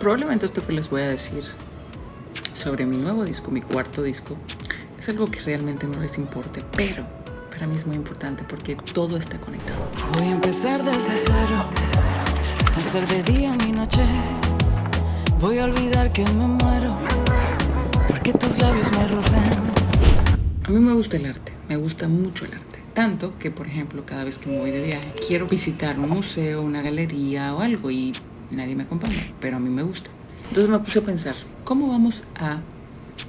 Probablemente esto que les voy a decir sobre mi nuevo disco, mi cuarto disco, es algo que realmente no les importe, pero para mí es muy importante porque todo está conectado. Voy a empezar desde cero, hacer de día mi noche. Voy a olvidar que me muero, porque tus labios me rozan. A mí me gusta el arte, me gusta mucho el arte. Tanto que, por ejemplo, cada vez que me voy de viaje, quiero visitar un museo, una galería o algo y nadie me acompaña, pero a mí me gusta. Entonces me puse a pensar, ¿cómo vamos a...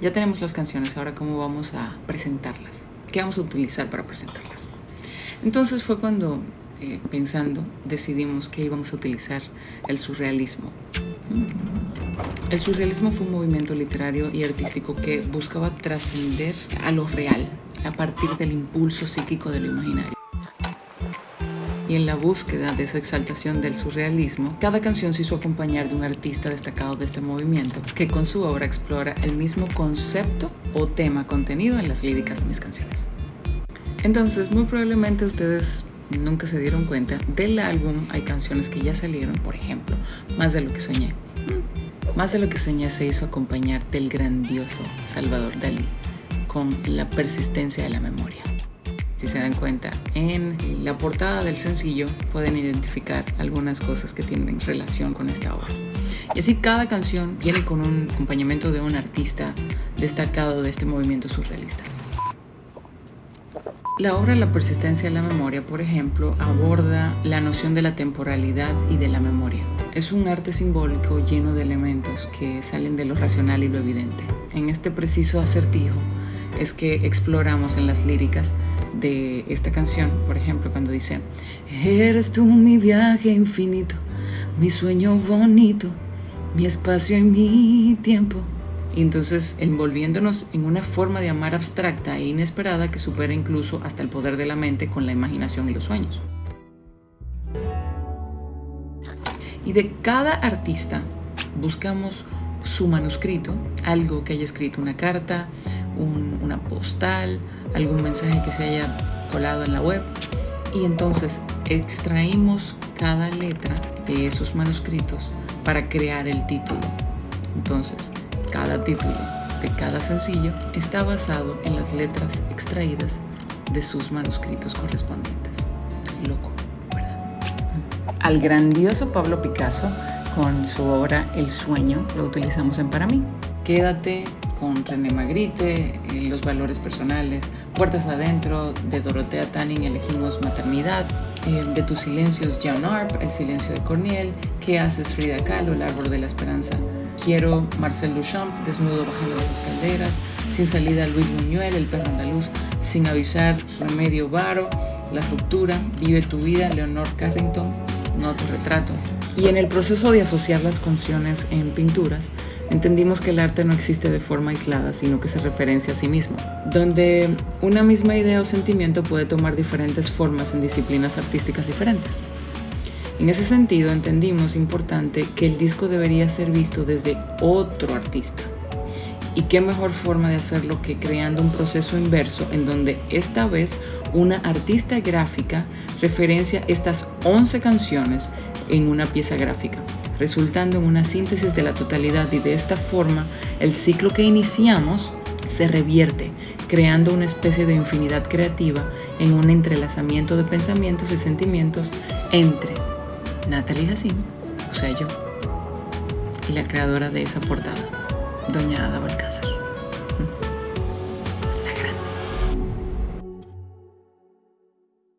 Ya tenemos las canciones, ahora cómo vamos a presentarlas? ¿Qué vamos a utilizar para presentarlas? Entonces fue cuando, eh, pensando, decidimos que íbamos a utilizar el surrealismo. El surrealismo fue un movimiento literario y artístico que buscaba trascender a lo real a partir del impulso psíquico de lo imaginario. Y en la búsqueda de esa exaltación del surrealismo, cada canción se hizo acompañar de un artista destacado de este movimiento que con su obra explora el mismo concepto o tema contenido en las líricas de mis canciones. Entonces, muy probablemente ustedes nunca se dieron cuenta, del álbum hay canciones que ya salieron, por ejemplo, Más de lo que soñé. Más de lo que soñé se hizo acompañar del grandioso Salvador Dalí con la persistencia de la memoria. Si se dan cuenta, en la portada del sencillo pueden identificar algunas cosas que tienen relación con esta obra. Y así cada canción viene con un acompañamiento de un artista destacado de este movimiento surrealista. La obra La persistencia de la memoria, por ejemplo, aborda la noción de la temporalidad y de la memoria. Es un arte simbólico lleno de elementos que salen de lo racional y lo evidente. En este preciso acertijo es que exploramos en las líricas de esta canción, por ejemplo, cuando dice Eres tú mi viaje infinito, mi sueño bonito, mi espacio y mi tiempo. Y entonces envolviéndonos en una forma de amar abstracta e inesperada que supera incluso hasta el poder de la mente con la imaginación y los sueños. Y de cada artista buscamos su manuscrito, algo que haya escrito, una carta, una postal, algún mensaje que se haya colado en la web. Y entonces extraímos cada letra de esos manuscritos para crear el título. Entonces, cada título de cada sencillo está basado en las letras extraídas de sus manuscritos correspondientes. Loco, ¿verdad? Al grandioso Pablo Picasso, con su obra El sueño, lo utilizamos en Para mí. Quédate con René Magritte, eh, Los valores personales, Puertas adentro, de Dorotea Tanning elegimos Maternidad, eh, de tus silencios John Arp, El silencio de Corniel, ¿Qué haces Frida Kahlo, El árbol de la esperanza Quiero Marcel Duchamp, Desnudo bajando las escaleras, Sin salida Luis Muñuel, El perro andaluz, Sin avisar Remedio Varo, La ruptura, Vive tu vida, Leonor Carrington, No tu retrato. Y en el proceso de asociar las canciones en pinturas, entendimos que el arte no existe de forma aislada, sino que se referencia a sí mismo, donde una misma idea o sentimiento puede tomar diferentes formas en disciplinas artísticas diferentes. En ese sentido entendimos importante que el disco debería ser visto desde otro artista. Y qué mejor forma de hacerlo que creando un proceso inverso en donde esta vez una artista gráfica referencia estas 11 canciones en una pieza gráfica, resultando en una síntesis de la totalidad y de esta forma el ciclo que iniciamos se revierte, creando una especie de infinidad creativa en un entrelazamiento de pensamientos y sentimientos entre Natalie Hassim, o sea yo, y la creadora de esa portada, Doña Ada Balcázar.